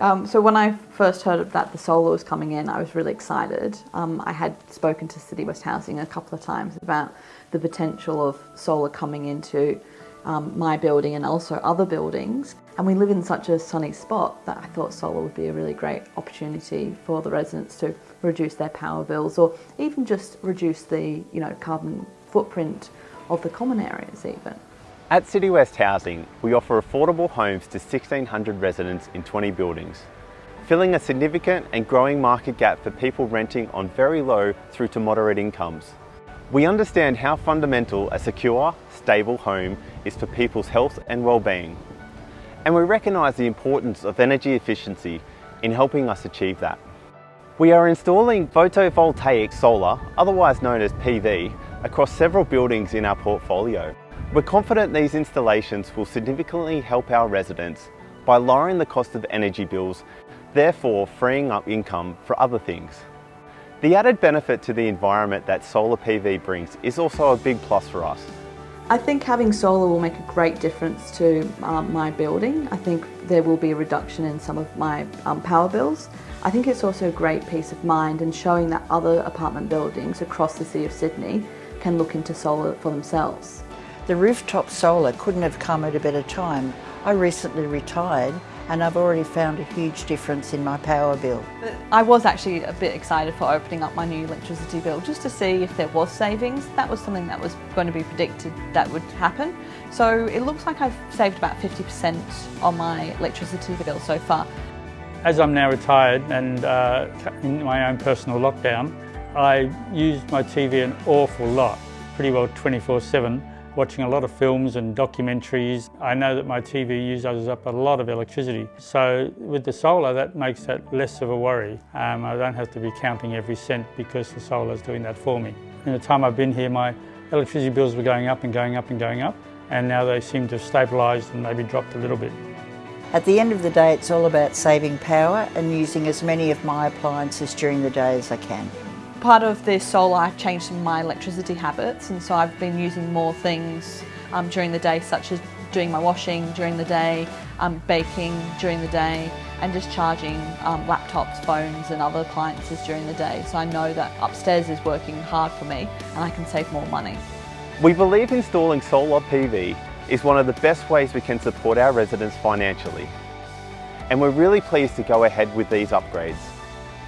Um, so when I first heard that the solar was coming in, I was really excited. Um, I had spoken to City West Housing a couple of times about the potential of solar coming into um, my building and also other buildings. And we live in such a sunny spot that I thought solar would be a really great opportunity for the residents to reduce their power bills or even just reduce the you know, carbon footprint of the common areas even. At City West Housing, we offer affordable homes to 1,600 residents in 20 buildings, filling a significant and growing market gap for people renting on very low through to moderate incomes. We understand how fundamental a secure, stable home is for people's health and well-being. And we recognise the importance of energy efficiency in helping us achieve that. We are installing photovoltaic solar, otherwise known as PV, across several buildings in our portfolio. We're confident these installations will significantly help our residents by lowering the cost of energy bills, therefore freeing up income for other things. The added benefit to the environment that solar PV brings is also a big plus for us. I think having solar will make a great difference to um, my building. I think there will be a reduction in some of my um, power bills. I think it's also a great peace of mind and showing that other apartment buildings across the City of Sydney can look into solar for themselves. The rooftop solar couldn't have come at a better time. I recently retired and I've already found a huge difference in my power bill. I was actually a bit excited for opening up my new electricity bill just to see if there was savings. That was something that was going to be predicted that would happen. So it looks like I've saved about 50% on my electricity bill so far. As I'm now retired and uh, in my own personal lockdown, I use my TV an awful lot, pretty well 24-7 watching a lot of films and documentaries. I know that my TV uses up a lot of electricity. So with the solar, that makes that less of a worry. Um, I don't have to be counting every cent because the solar is doing that for me. In the time I've been here, my electricity bills were going up and going up and going up, and now they seem to have stabilised and maybe dropped a little bit. At the end of the day, it's all about saving power and using as many of my appliances during the day as I can. Part of this solar, I've changed my electricity habits and so I've been using more things um, during the day such as doing my washing during the day, um, baking during the day and just charging um, laptops, phones and other appliances during the day. So I know that upstairs is working hard for me and I can save more money. We believe installing solar PV is one of the best ways we can support our residents financially. And we're really pleased to go ahead with these upgrades.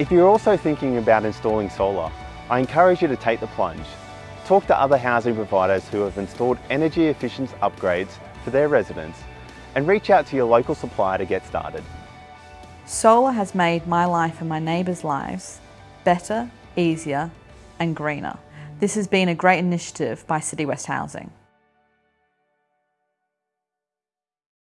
If you're also thinking about installing solar, I encourage you to take the plunge. Talk to other housing providers who have installed energy efficient upgrades for their residents and reach out to your local supplier to get started. Solar has made my life and my neighbours' lives better, easier and greener. This has been a great initiative by City West Housing.